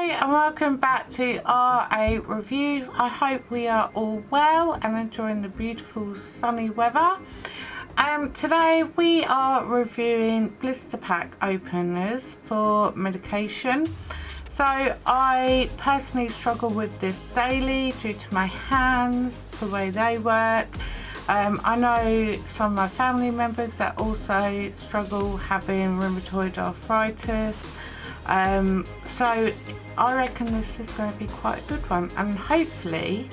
Hi and welcome back to RA Reviews. I hope we are all well and enjoying the beautiful sunny weather. Um, today we are reviewing blister pack openers for medication. So I personally struggle with this daily due to my hands, the way they work. Um, I know some of my family members that also struggle having rheumatoid arthritis um, so I reckon this is going to be quite a good one and hopefully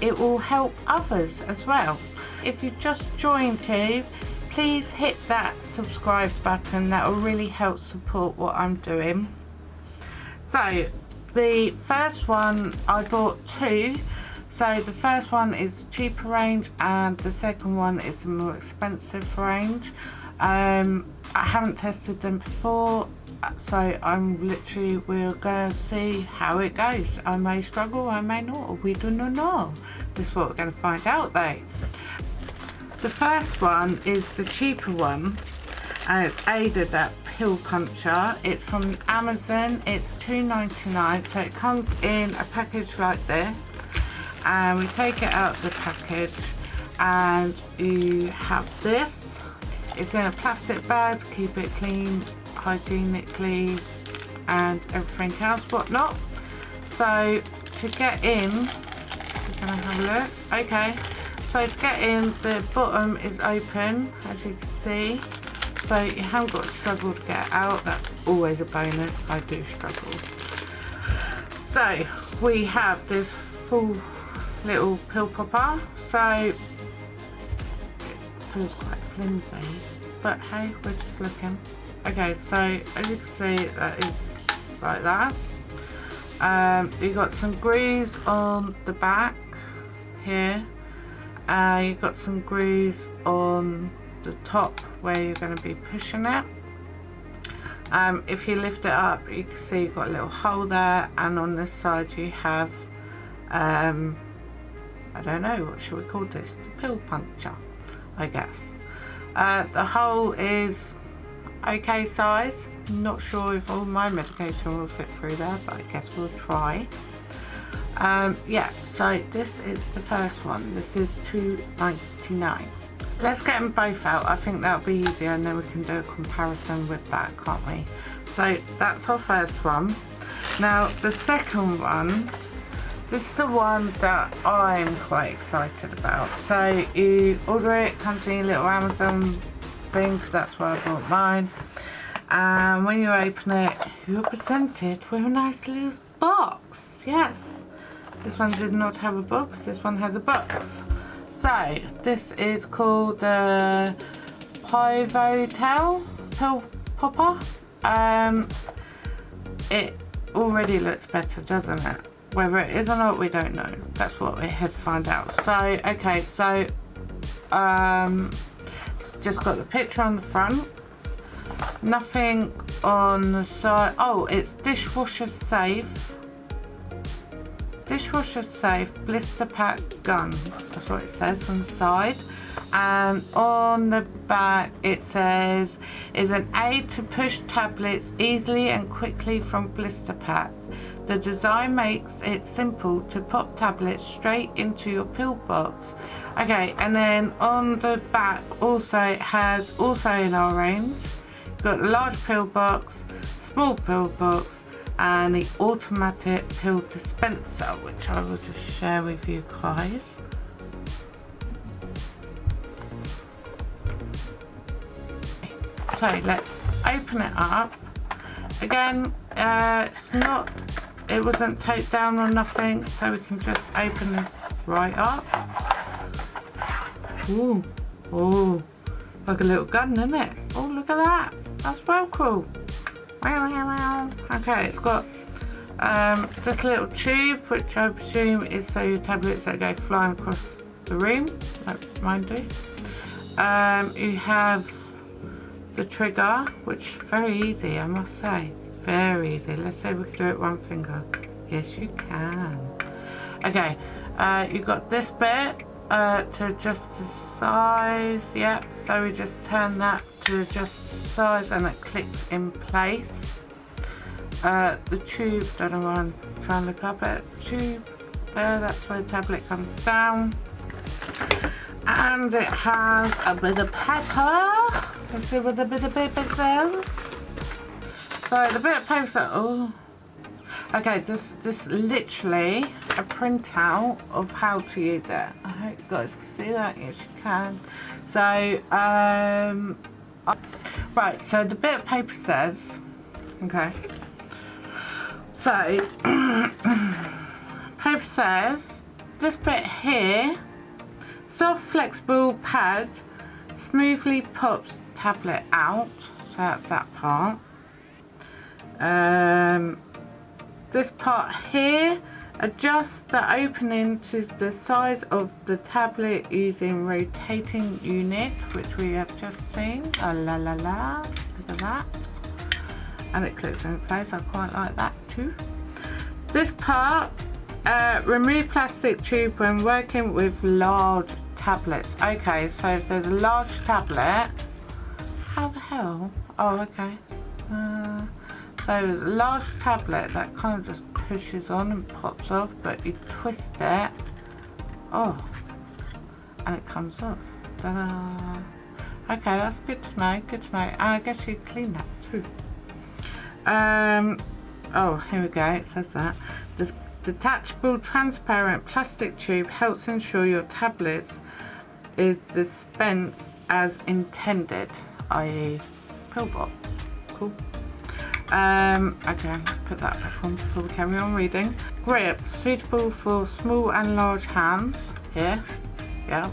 it will help others as well. If you just joined here, please hit that subscribe button. That will really help support what I'm doing. So the first one, I bought two. So the first one is the cheaper range and the second one is the more expensive range. Um, I haven't tested them before so I'm literally we're to see how it goes. I may struggle I may not. We do not know. This is what we're to find out though. The first one is the cheaper one and it's Aidapt pill puncher. It's from Amazon. It's 2.99 so it comes in a package like this. And we take it out of the package and you have this. It's in a plastic bag. Keep it clean hygienically and everything else whatnot so to get in we're gonna have a look? Okay. So to get in the bottom is open as you can see. So you haven't got to struggle to get out. That's always a bonus. I do struggle. So we have this full little pill popper. So it feels quite flimsy but hey we're just looking okay so as you can see that is like that. Um, you got some grooves on the back here. Uh, you've got some grooves on the top where you're going to be pushing it. Um, if you lift it up you can see you've got a little hole there and on this side you have um, I don't know what should we call this? The pill puncher I guess. Uh, the hole is okay size. Not sure if all my medication will fit through there, but I guess we'll try. Um, yeah, so this is the first one. This is 2.99. Let's get them both out. I think that'll be easier and then we can do a comparison with that, can't we? So that's our first one. Now the second one, this is the one that I'm quite excited about. So you order it, comes in a little Amazon thing that's why I bought mine. And when you open it you're presented with a nice little box. Yes. This one did not have a box this one has a box. So this is called the Pivotell pill popper. Um it already looks better doesn't it? Whether it is or not we don't know. That's what we had to find out. So okay so um just got the picture on the front. Nothing on the side. Oh it's dishwasher safe. Dishwasher safe blister pack gun. That's what it says on the side. And on the back it says is an aid to push tablets easily and quickly from blister pack. The design makes it simple to pop tablets straight into your pill box okay and then on the back also it has also in our range got large pill box small pill box and the automatic pill dispenser which I will just share with you guys. So let's open it up. Again uh, it's not it wasn't taped down or nothing so we can just open this right up Ooh, oh, like a little gun, isn't it? Oh, look at that. That's well cool. Okay, it's got um, this little tube, which I presume is so your tablets that go flying across the room, like mine do. Um, you have the trigger, which is very easy, I must say. Very easy. Let's say we can do it one finger. Yes, you can. Okay, uh, you've got this bit, uh, to adjust the size yep so we just turn that to adjust the size and it clicks in place uh, the tube, don't know why I'm trying to look up it, tube, there, that's where the tablet comes down. And it has a bit of pepper. Let's see what the bit of paper says. So the bit of paper oh, okay, this, this literally a printout of how to use it. I hope you guys can see that, yes you can. So, um, right, so the bit of paper says, okay, so, paper says, this bit here, soft flexible pad smoothly pops tablet out, so that's that part. Um, this part here adjusts the opening to the size of the tablet using rotating unit which we have just seen. Oh, la la la. Look at that. And it clicks in place. I quite like that too. This part uh, remove plastic tube when working with large tablets. Okay so if there's a large tablet how the hell? Oh okay. Uh, so there's a large tablet that kind of just pushes on and pops off but you twist it. Oh and it comes off. Okay that's good to know good to know. And I guess you clean that too. Um oh here we go it says that. The detachable transparent plastic tube helps ensure your tablet is dispensed as intended i.e. pill box. Cool um, okay, put that back on before we carry on reading. Grip, suitable for small and large hands. Here, yeah.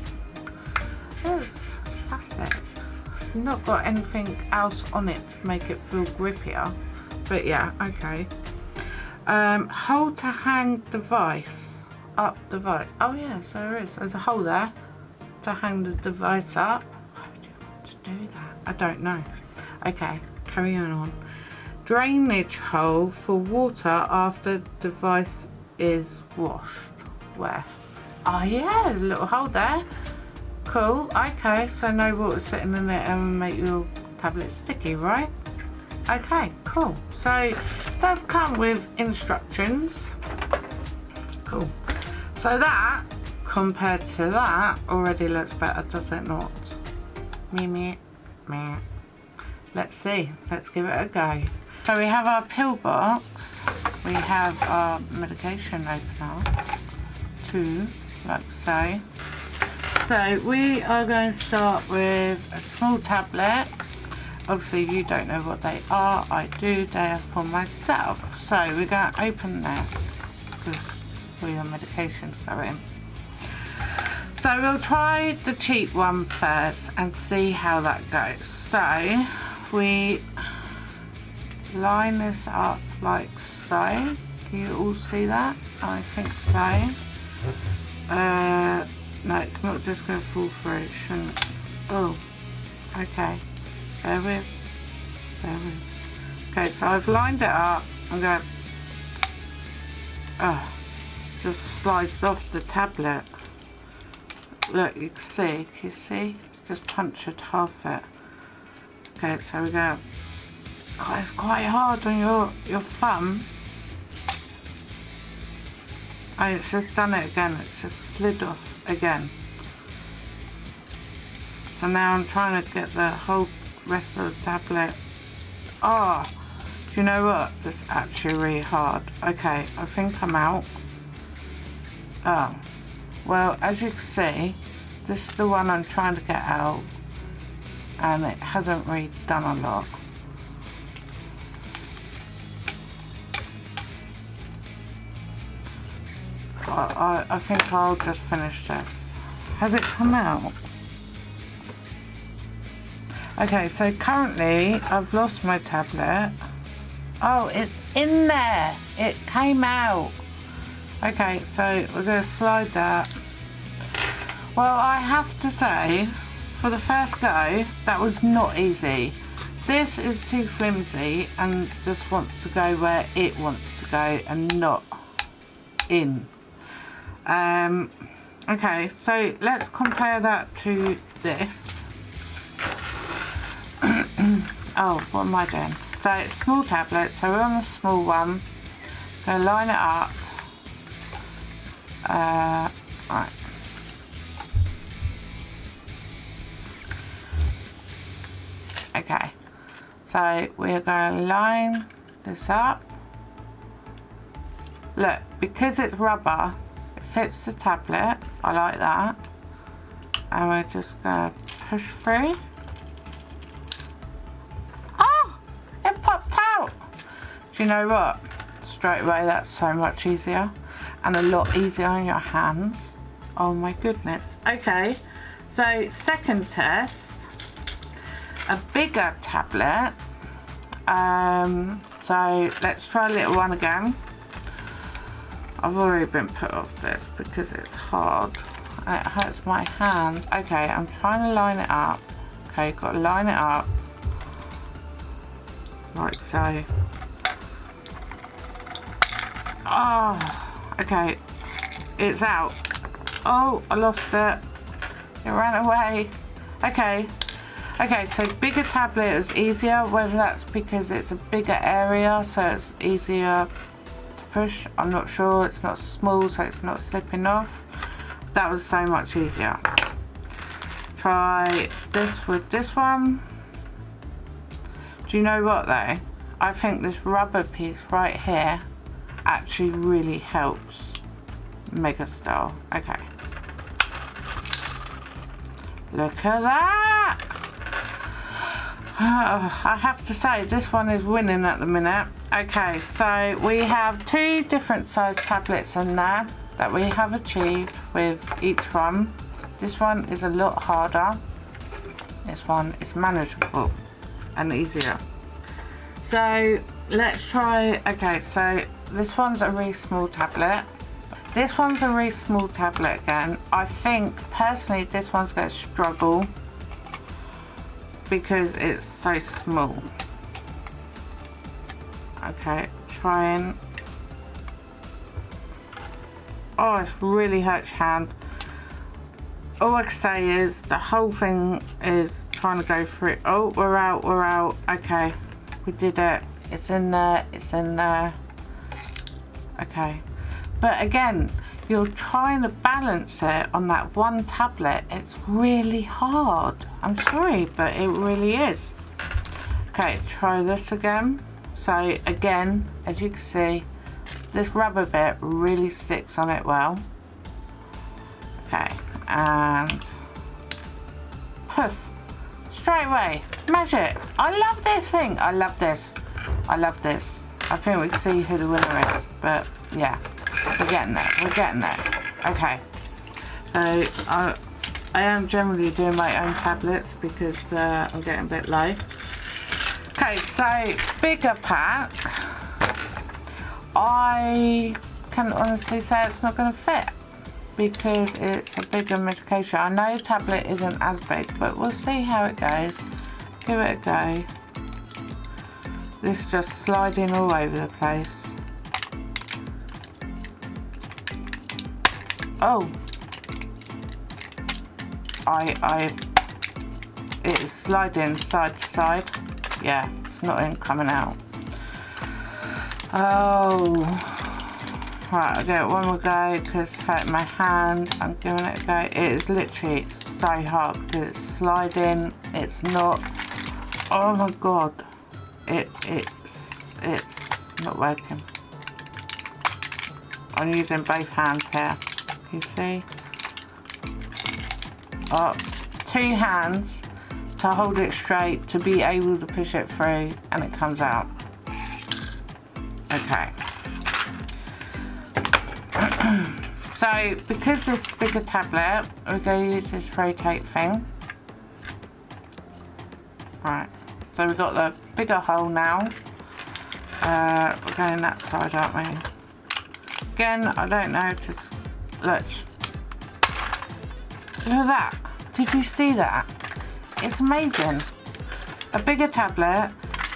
Plastic. Not got anything else on it to make it feel grippier. But yeah, okay. Um, hold to hang device. Up device. Oh yeah, so there is. There's a hole there to hang the device up. Why would you want to do that? I don't know. Okay, carry on on drainage hole for water after device is washed. Where? Oh yeah, little hole there. Cool, okay, so no water sitting in it and make your tablet sticky, right? Okay, cool. So does come with instructions. Cool. So that, compared to that, already looks better, does it not? Me, me, me. Let's see. Let's give it a go. So we have our pill box, we have our medication opener, two, like so. So we are going to start with a small tablet. Obviously you don't know what they are, I do, they are for myself. So we're going to open this, because all your medications go in. So we'll try the cheap one first and see how that goes. So we line this up like so. Can you all see that? I think so. Uh, no, it's not just going to fall through. It shouldn't. Oh, okay. There with. There with. Okay, so I've lined it up. I'm going. Oh, just slides off the tablet. Look, you can see. Can you see? It's just punctured half it. Okay, so we go it's quite hard on your, your thumb. Oh, it's just done it again. It's just slid off again. So now I'm trying to get the whole rest of the tablet. Oh, do you know what? This is actually really hard. Okay, I think I'm out. Oh, well, as you can see, this is the one I'm trying to get out. And it hasn't really done a lot. I, I, think I'll just finish this. Has it come out? Okay, so currently I've lost my tablet. Oh, it's in there. It came out. Okay, so we're going to slide that. Well, I have to say, for the first go, that was not easy. This is too flimsy and just wants to go where it wants to go and not in. Um, okay, so let's compare that to this. oh, what am I doing? So it's small tablet, so we're on the small one. Gonna line it up. Uh, right. Okay, so we're going to line this up. Look, because it's rubber, fits the tablet. I like that. And we're just going to push through. Oh, it popped out. Do you know what? Straight away, that's so much easier. And a lot easier on your hands. Oh my goodness. Okay, so second test a bigger tablet. Um, so let's try a little one again. I've already been put off this because it's hard. It hurts my hand. Okay, I'm trying to line it up. Okay, got to line it up. Like so. Oh, okay. It's out. Oh, I lost it. It ran away. Okay, Okay, so bigger tablet is easier, whether that's because it's a bigger area, so it's easier push. I'm not sure. It's not small, so it's not slipping off. That was so much easier. Try this with this one. Do you know what though? I think this rubber piece right here actually really helps Mega Style. Okay. Look at that! Uh, I have to say this one is winning at the minute. Okay, so we have two different size tablets in there that we have achieved with each one. This one is a lot harder. This one is manageable and easier. So let's try, okay, so this one's a really small tablet. This one's a really small tablet again. I think personally this one's going to struggle because it's so small. Okay, trying. Oh, it's really hurts hand. All I can say is the whole thing is trying to go through. Oh, we're out, we're out. Okay, we did it. It's in there, it's in there. Okay. But again, you're trying to balance it on that one tablet, it's really hard. I'm sorry, but it really is. Okay, try this again. So again, as you can see, this rubber bit really sticks on it well. Okay, and poof, straight away, magic. I love this thing. I love this. I love this. I think we can see who the winner is, but yeah. We're getting there. We're getting there. Okay. So I, I am generally doing my own tablets because uh, I'm getting a bit low. Okay, so bigger pack. I can honestly say it's not going to fit because it's a bigger medication. I know the tablet isn't as big, but we'll see how it goes. Give it a go. This is just sliding all over the place. Oh. I, I, it is sliding side to side. Yeah, it's not in coming out. Oh. Right, I'll one more go because it's hurting my hand. I'm giving it a go. It is literally so hard because it's sliding. It's not. Oh my god. It, it's, it's not working. I'm using both hands here you see. Up two hands to hold it straight to be able to push it through and it comes out. Okay. So because this bigger tablet we're going to use this rotate thing. Right. So we've got the bigger hole now. Uh, we're going that side aren't we? Again I don't know to Look. Look at that. Did you see that? It's amazing. A bigger tablet,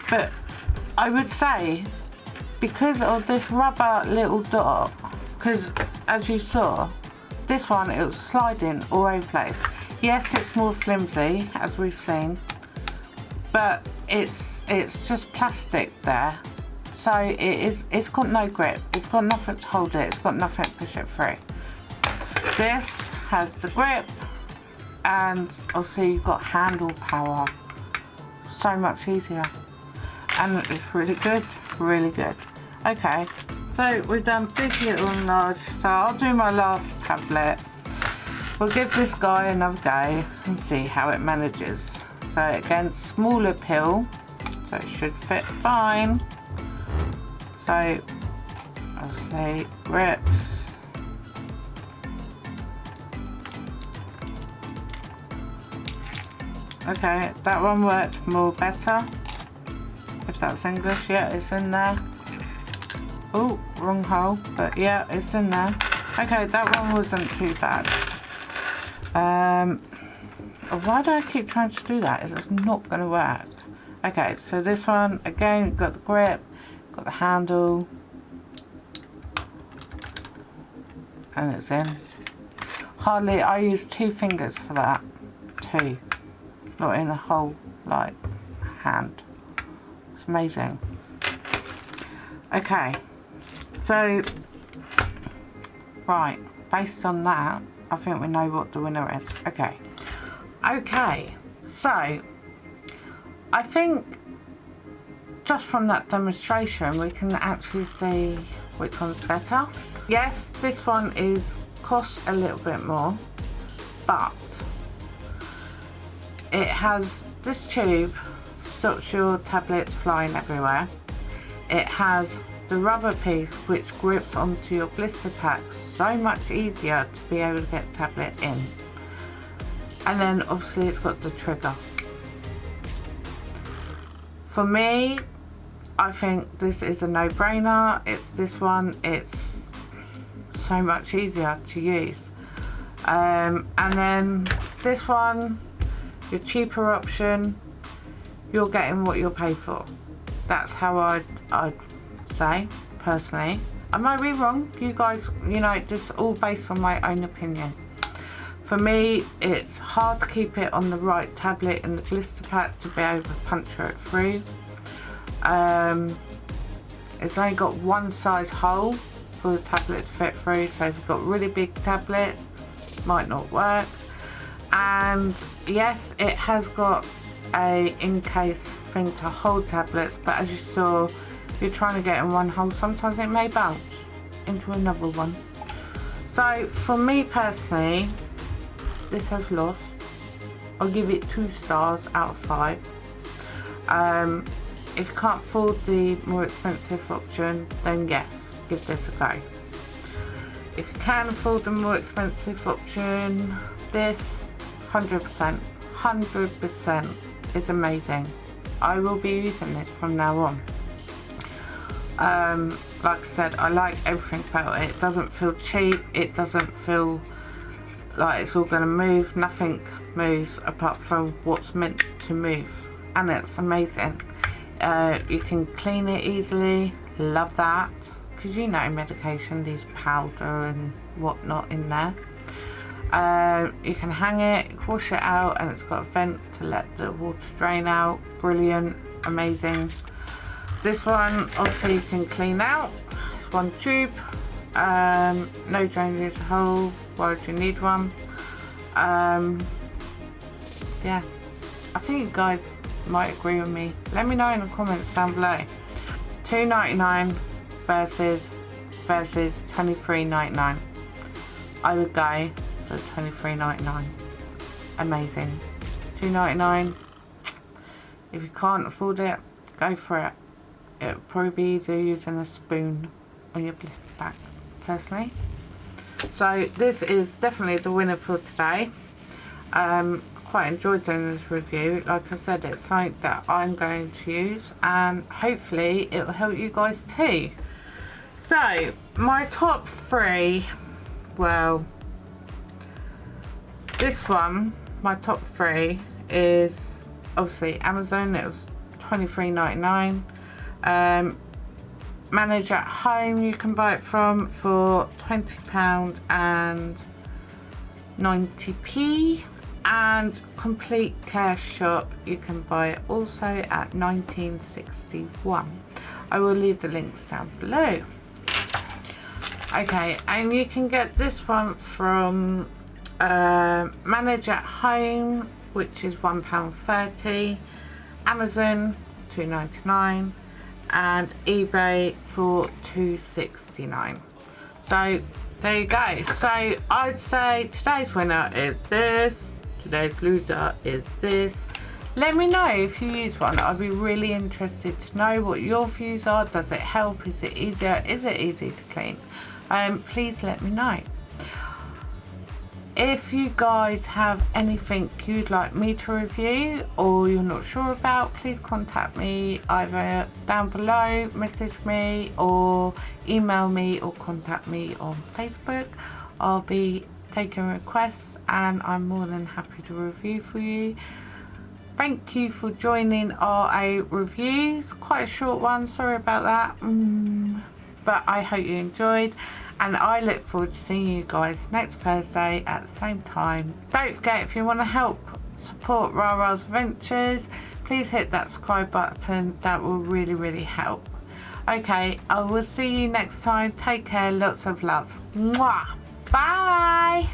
but I would say because of this rubber little dot, because as you saw, this one, it was sliding all over the place. Yes, it's more flimsy, as we've seen, but it's it's just plastic there so it is it's got no grip it's got nothing to hold it it's got nothing to push it through this has the grip and also you've got handle power. So much easier. And it's really good really good. Okay so we've done big little and large so I'll do my last tablet. We'll give this guy another go and see how it manages. So again smaller pill so it should fit fine. So I'll say rips Okay, that one worked more better. If that's English, yeah, it's in there. Oh, wrong hole, but yeah, it's in there. Okay, that one wasn't too bad. Um, why do I keep trying to do that? It's not going to work. Okay, so this one, again, got the grip, got the handle, and it's in. Hardly, I use two fingers for that. Two not in a whole like hand. It's amazing. Okay. So right. Based on that I think we know what the winner is. Okay. Okay. So I think just from that demonstration we can actually see which one's better. Yes this one is cost a little bit more but it has this tube stops your tablets flying everywhere. It has the rubber piece which grips onto your blister pack so much easier to be able to get the tablet in. And then obviously it's got the trigger. For me, I think this is a no-brainer. It's this one. It's so much easier to use. Um, and then this one your cheaper option you're getting what you'll pay for. That's how I'd, I'd say personally. I might be wrong. You guys you know just all based on my own opinion. For me it's hard to keep it on the right tablet in the blister pack to be able to puncture it through um, it's only got one size hole for the tablet to fit through so if you've got really big tablets might not work and yes it has got a in case thing to hold tablets but as you saw you're trying to get in one hole. Sometimes it may bounce into another one. So for me personally this has lost. I'll give it two stars out of five. Um, if you can't afford the more expensive option then yes give this a go. If you can afford the more expensive option this 100%, 100% is amazing. I will be using this from now on. Um, like I said, I like everything about it. It doesn't feel cheap. It doesn't feel like it's all going to move. Nothing moves apart from what's meant to move. And it's amazing. Uh, you can clean it easily. Love that. Because you know medication, there's powder and whatnot in there. Um, you can hang it, wash it out and it's got a vent to let the water drain out. Brilliant, amazing. This one obviously you can clean out. It's one tube, um, no drainage hole, why would you need one? Um, yeah, I think you guys might agree with me. Let me know in the comments down below. Two ninety nine versus versus twenty three ninety nine. I would go for $23.99. Amazing. $2.99. If you can't afford it, go for it. It'll probably be easier using a spoon on your blister pack, personally. So this is definitely the winner for today. Um, quite enjoyed doing this review. Like I said, it's something that I'm going to use and hopefully it will help you guys too. So, my top three, well, this one, my top three, is obviously Amazon. It was twenty three ninety nine. Um, Manage at home, you can buy it from for £20 and 90p. and Complete Care Shop you can buy it also at 1961 I will leave the links down below okay and you can get this one from uh, Manage at Home which is £1.30 Amazon 2.99 and eBay for 2.69 so there you go. So I'd say today's winner is this. Today's loser is this. Let me know if you use one. I'd be really interested to know what your views are. Does it help? Is it easier? Is it easy to clean? Um, please let me know if you guys have anything you'd like me to review or you're not sure about please contact me either down below message me or email me or contact me on facebook. I'll be taking requests and i'm more than happy to review for you. Thank you for joining ra reviews. Quite a short one sorry about that. Mm, but i hope you enjoyed and I look forward to seeing you guys next Thursday at the same time. Don't forget if you want to help support Rara's Adventures please hit that subscribe button that will really really help. Okay I will see you next time take care lots of love. Mwah. Bye.